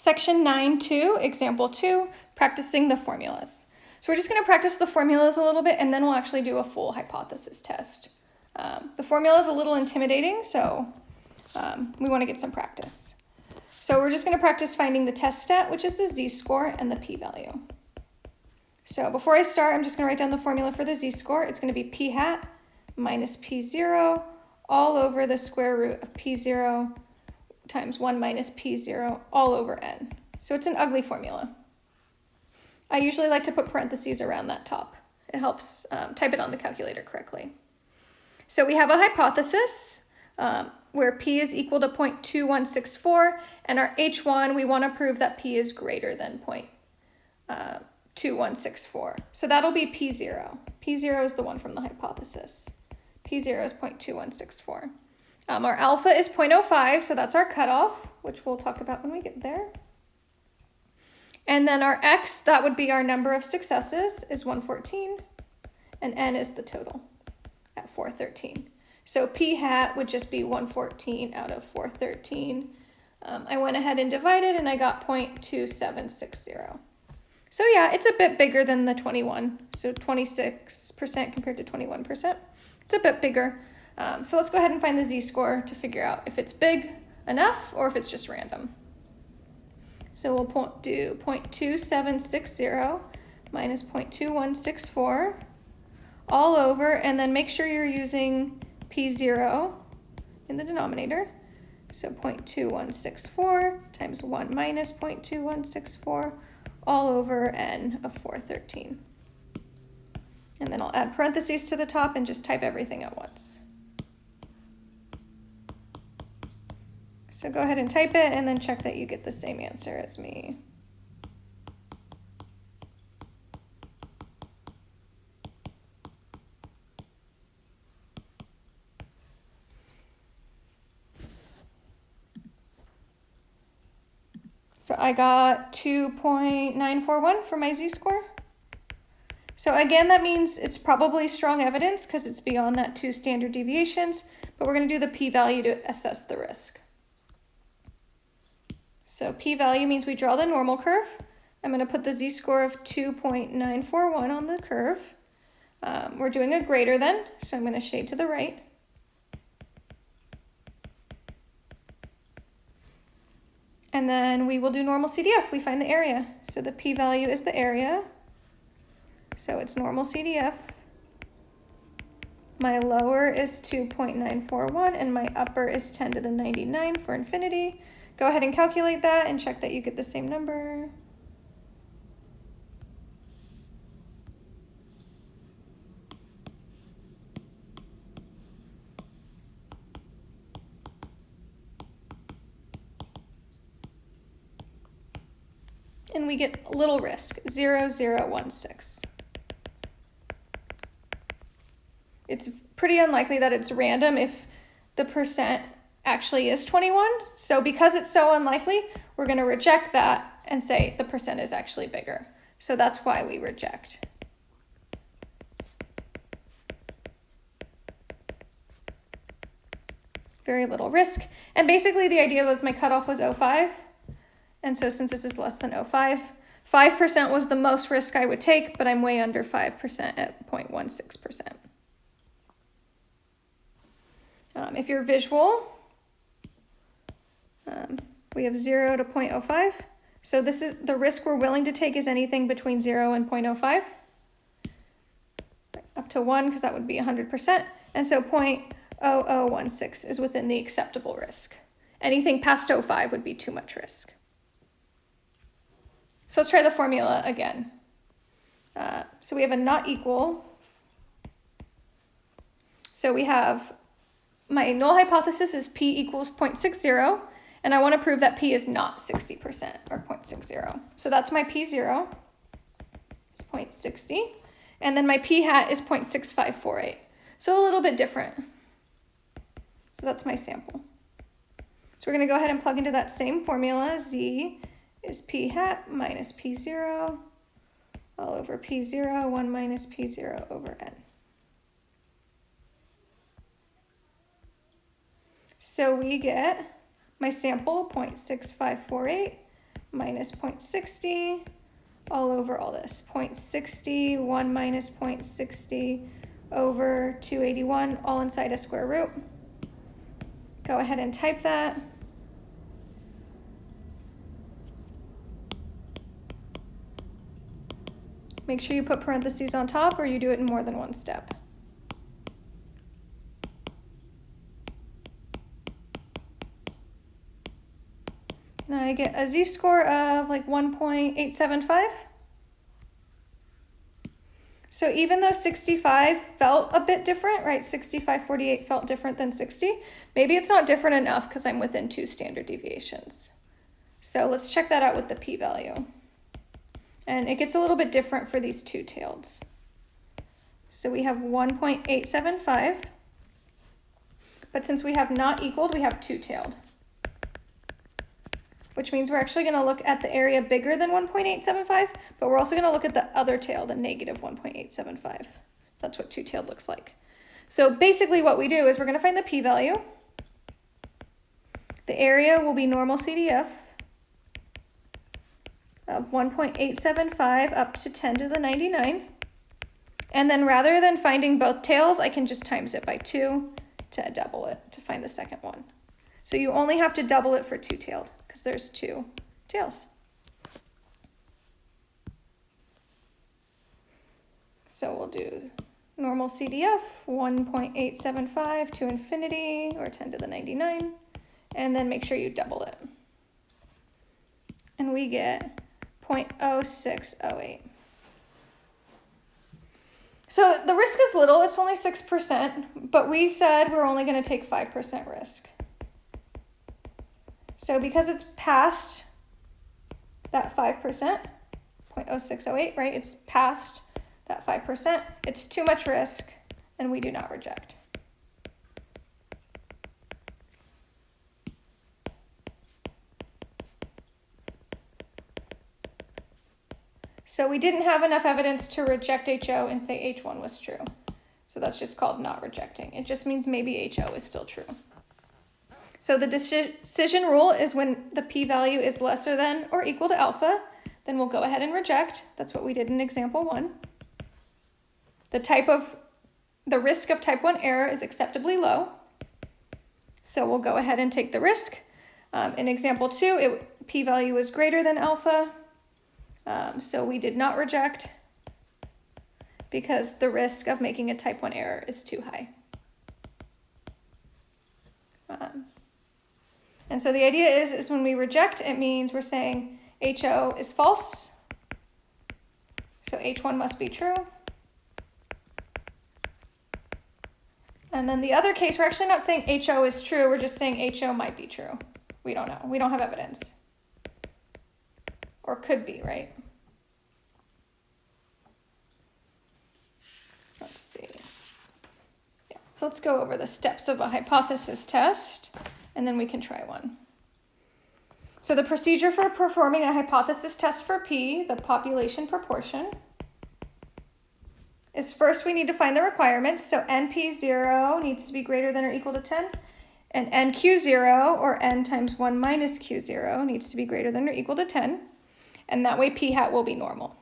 Section 9.2, example 2, practicing the formulas. So we're just going to practice the formulas a little bit and then we'll actually do a full hypothesis test. Um, the formula is a little intimidating, so um, we want to get some practice. So we're just going to practice finding the test stat, which is the z-score and the p-value. So before I start, I'm just going to write down the formula for the z-score. It's going to be p hat minus p0 all over the square root of p0 times 1 minus p0 all over n. So it's an ugly formula. I usually like to put parentheses around that top. It helps um, type it on the calculator correctly. So we have a hypothesis um, where p is equal to 0.2164, and our h1, we want to prove that p is greater than 0.2164. Uh, so that'll be p0. p0 is the one from the hypothesis. p0 is 0.2164. Um, our alpha is 0.05, so that's our cutoff, which we'll talk about when we get there. And then our x, that would be our number of successes, is 114, and n is the total at 413. So p hat would just be 114 out of 413. Um, I went ahead and divided, and I got 0.2760. So yeah, it's a bit bigger than the 21, so 26% compared to 21%. It's a bit bigger. Um, so let's go ahead and find the z-score to figure out if it's big enough or if it's just random. So we'll do 0.2760 minus 0.2164 all over, and then make sure you're using P0 in the denominator. So 0.2164 times 1 minus 0.2164 all over n of 413. And then I'll add parentheses to the top and just type everything at once. So go ahead and type it and then check that you get the same answer as me. So I got 2.941 for my z-score. So again, that means it's probably strong evidence because it's beyond that two standard deviations, but we're going to do the p-value to assess the risk. So p-value means we draw the normal curve. I'm going to put the z-score of 2.941 on the curve. Um, we're doing a greater than, so I'm going to shade to the right. And then we will do normal CDF. We find the area. So the p-value is the area. So it's normal CDF. My lower is 2.941 and my upper is 10 to the 99 for infinity. Go ahead and calculate that and check that you get the same number. And we get little risk, 0016. It's pretty unlikely that it's random if the percent actually is 21. So because it's so unlikely, we're going to reject that and say the percent is actually bigger. So that's why we reject. Very little risk. And basically the idea was my cutoff was 05. And so since this is less than 05, 5% was the most risk I would take, but I'm way under 5% at 0.16%. Um, if you're visual, um, we have 0 to 0.05. So this is the risk we're willing to take is anything between 0 and 0.05. Up to 1 because that would be 100%. And so 0.0016 is within the acceptable risk. Anything past 0.05 would be too much risk. So let's try the formula again. Uh, so we have a not equal. So we have my null hypothesis is p equals 0.60. And I want to prove that P is not 60% or 0.60. So that's my P0, it's 0.60. And then my P hat is 0.6548. So a little bit different. So that's my sample. So we're going to go ahead and plug into that same formula. Z is P hat minus P0 all over P0, 1 minus P0 over N. So we get my sample 0.6548 minus 0.60 all over all this. 0.60, 1 minus 0.60 over 281, all inside a square root. Go ahead and type that. Make sure you put parentheses on top or you do it in more than one step. Now I get a z-score of like 1.875. So even though 65 felt a bit different, right, 65.48 felt different than 60, maybe it's not different enough because I'm within two standard deviations. So let's check that out with the p-value. And it gets a little bit different for these two-taileds. So we have 1.875, but since we have not equaled, we have two-tailed which means we're actually going to look at the area bigger than 1.875, but we're also going to look at the other tail, the negative 1.875. That's what two-tailed looks like. So basically what we do is we're going to find the p-value. The area will be normal CDF of 1.875 up to 10 to the 99. And then rather than finding both tails, I can just times it by 2 to double it to find the second one. So you only have to double it for two-tailed because there's two tails. So we'll do normal CDF, 1.875 to infinity, or 10 to the 99, and then make sure you double it. And we get 0.0608. So the risk is little, it's only 6%, but we said we're only going to take 5% risk. So because it's past that 5%, 0.0608, right? It's past that 5%. It's too much risk and we do not reject. So we didn't have enough evidence to reject HO and say H1 was true. So that's just called not rejecting. It just means maybe HO is still true. So the decision rule is when the p-value is lesser than or equal to alpha, then we'll go ahead and reject. That's what we did in example one. The type of, the risk of type one error is acceptably low. So we'll go ahead and take the risk. Um, in example two, it, p-value was greater than alpha. Um, so we did not reject because the risk of making a type one error is too high. Um, and so the idea is, is when we reject, it means we're saying HO is false. So H1 must be true. And then the other case, we're actually not saying HO is true, we're just saying HO might be true. We don't know. We don't have evidence. Or could be, right? Let's see. Yeah. So let's go over the steps of a hypothesis test and then we can try one. So the procedure for performing a hypothesis test for P, the population proportion, is first we need to find the requirements. So NP0 needs to be greater than or equal to 10. And NQ0, or N times 1 minus Q0, needs to be greater than or equal to 10. And that way P hat will be normal.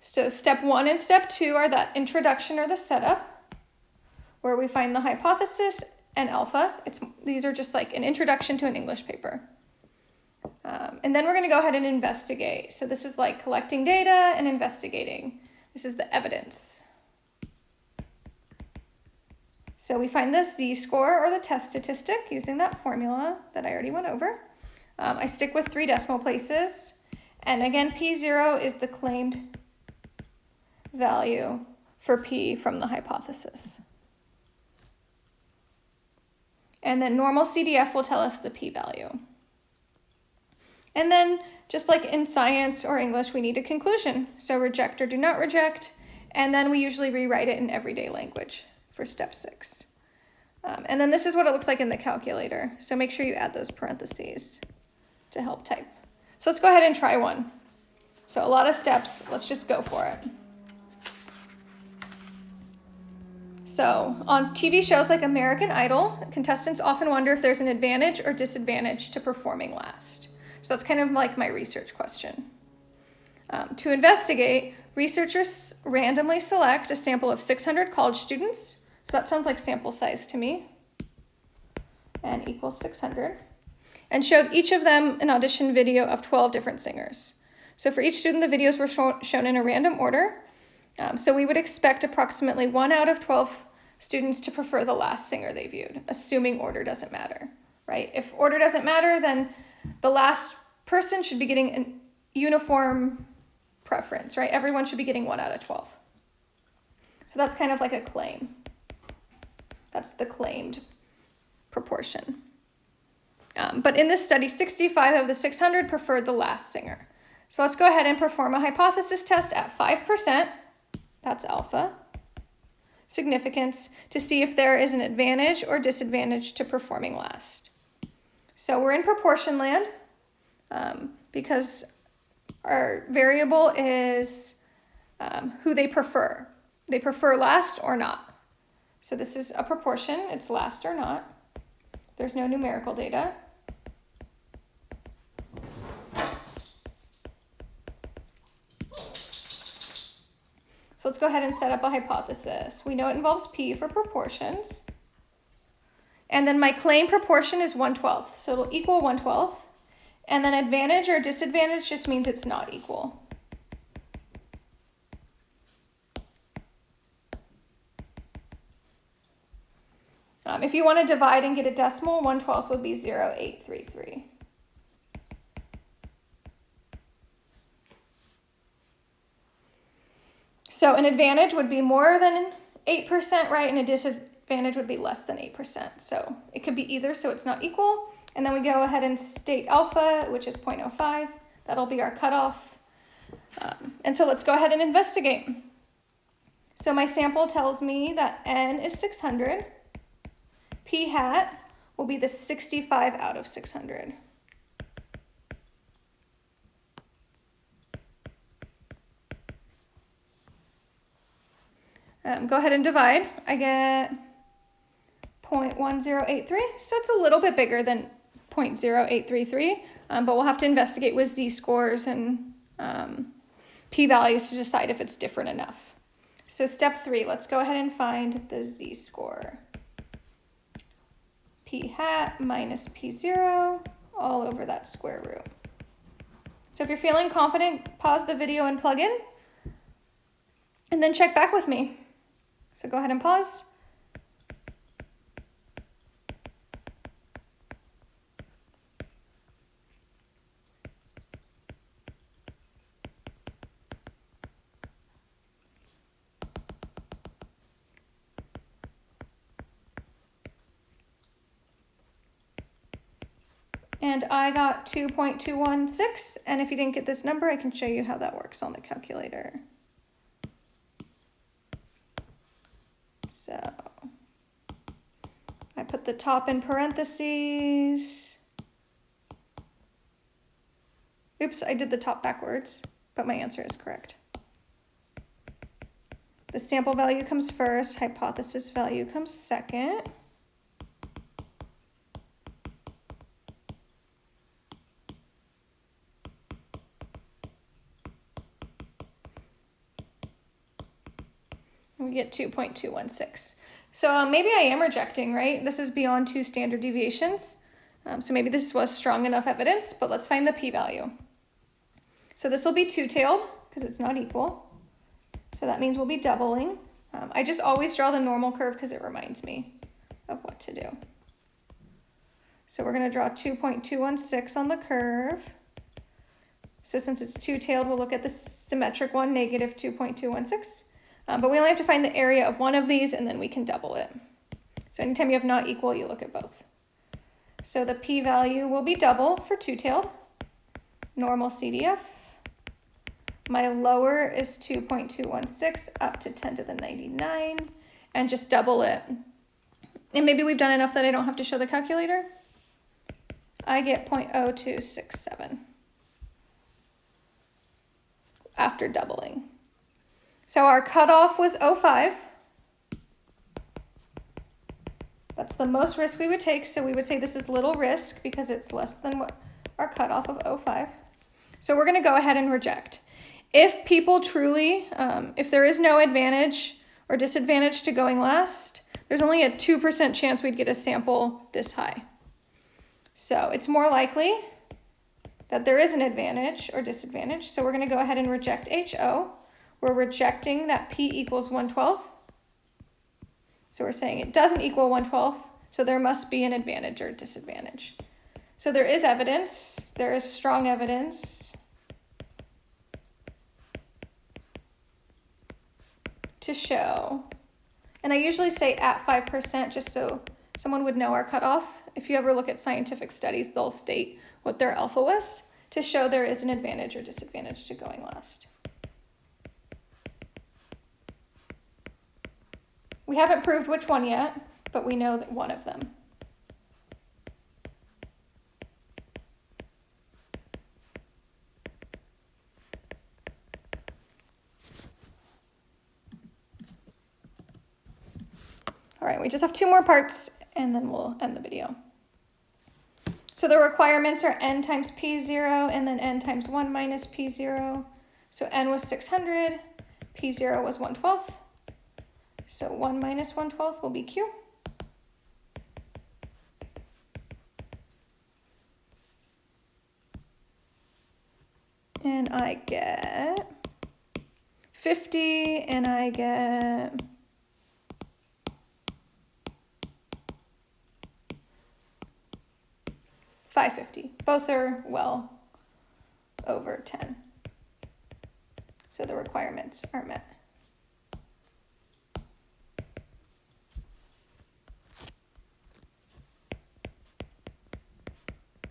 So step one and step two are that introduction or the setup, where we find the hypothesis and alpha. It's, these are just like an introduction to an English paper. Um, and then we're going to go ahead and investigate. So this is like collecting data and investigating. This is the evidence. So we find this z-score or the test statistic using that formula that I already went over. Um, I stick with three decimal places. And again, P0 is the claimed value for P from the hypothesis. And then normal CDF will tell us the p-value. And then just like in science or English, we need a conclusion. So reject or do not reject. And then we usually rewrite it in everyday language for step six. Um, and then this is what it looks like in the calculator. So make sure you add those parentheses to help type. So let's go ahead and try one. So a lot of steps, let's just go for it. So on TV shows like American Idol, contestants often wonder if there's an advantage or disadvantage to performing last. So that's kind of like my research question. Um, to investigate, researchers randomly select a sample of 600 college students. So that sounds like sample size to me. And equals 600. And showed each of them an audition video of 12 different singers. So for each student, the videos were show shown in a random order. Um, so we would expect approximately one out of 12 students to prefer the last singer they viewed, assuming order doesn't matter, right? If order doesn't matter, then the last person should be getting a uniform preference, right? Everyone should be getting one out of 12. So that's kind of like a claim. That's the claimed proportion. Um, but in this study, 65 of the 600 preferred the last singer. So let's go ahead and perform a hypothesis test at 5%. That's alpha. Significance to see if there is an advantage or disadvantage to performing last. So we're in proportion land um, because our variable is um, who they prefer. They prefer last or not. So this is a proportion, it's last or not. There's no numerical data. So let's go ahead and set up a hypothesis. We know it involves P for proportions. And then my claim proportion is 1 12th, so it'll equal 1 12th. And then advantage or disadvantage just means it's not equal. Um, if you want to divide and get a decimal, 1 12th would be 0, 0.833. So an advantage would be more than 8%, right? And a disadvantage would be less than 8%. So it could be either, so it's not equal. And then we go ahead and state alpha, which is 0.05. That'll be our cutoff. Um, and so let's go ahead and investigate. So my sample tells me that n is 600. p hat will be the 65 out of 600. Um, go ahead and divide. I get 0.1083, so it's a little bit bigger than 0.0833, um, but we'll have to investigate with z-scores and um, p-values to decide if it's different enough. So step three, let's go ahead and find the z-score. p hat minus p0 all over that square root. So if you're feeling confident, pause the video and plug in, and then check back with me. So go ahead and pause. And I got 2.216, and if you didn't get this number, I can show you how that works on the calculator. So I put the top in parentheses. Oops, I did the top backwards, but my answer is correct. The sample value comes first, hypothesis value comes second. We get 2.216. So um, maybe I am rejecting, right? This is beyond two standard deviations. Um, so maybe this was strong enough evidence, but let's find the p-value. So this will be two-tailed because it's not equal. So that means we'll be doubling. Um, I just always draw the normal curve because it reminds me of what to do. So we're going to draw 2.216 on the curve. So since it's two-tailed, we'll look at the symmetric one, negative 2.216. Um, but we only have to find the area of one of these and then we can double it. So anytime you have not equal, you look at both. So the p-value will be double for two-tailed, normal CDF. My lower is 2.216 up to 10 to the 99 and just double it. And maybe we've done enough that I don't have to show the calculator. I get 0.0267 after doubling. So our cutoff was 05. That's the most risk we would take. So we would say this is little risk because it's less than what our cutoff of 05. So we're going to go ahead and reject. If people truly, um, if there is no advantage or disadvantage to going last, there's only a 2% chance we'd get a sample this high. So it's more likely that there is an advantage or disadvantage. So we're going to go ahead and reject HO. We're rejecting that P equals 1 12th. So we're saying it doesn't equal 1 12th, so there must be an advantage or disadvantage. So there is evidence, there is strong evidence to show, and I usually say at 5% just so someone would know our cutoff. If you ever look at scientific studies, they'll state what their alpha was to show there is an advantage or disadvantage to going last. We haven't proved which one yet, but we know that one of them. All right, we just have two more parts and then we'll end the video. So the requirements are n times p0 and then n times 1 minus p0. So n was 600, p0 was 1 12th. So 1 minus 1 12th will be q. And I get 50 and I get 550. Both are well over 10. So the requirements are met.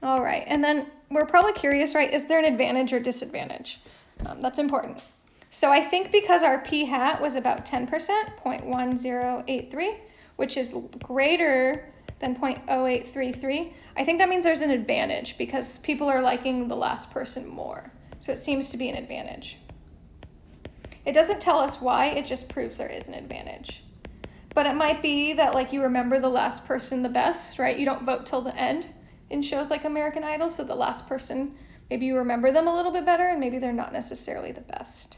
All right, and then we're probably curious, right? Is there an advantage or disadvantage? Um, that's important. So I think because our p hat was about 10%, 0.1083, which is greater than 0.0833, I think that means there's an advantage because people are liking the last person more. So it seems to be an advantage. It doesn't tell us why, it just proves there is an advantage. But it might be that like you remember the last person the best, right? You don't vote till the end in shows like American Idol, so the last person, maybe you remember them a little bit better and maybe they're not necessarily the best.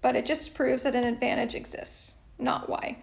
But it just proves that an advantage exists, not why.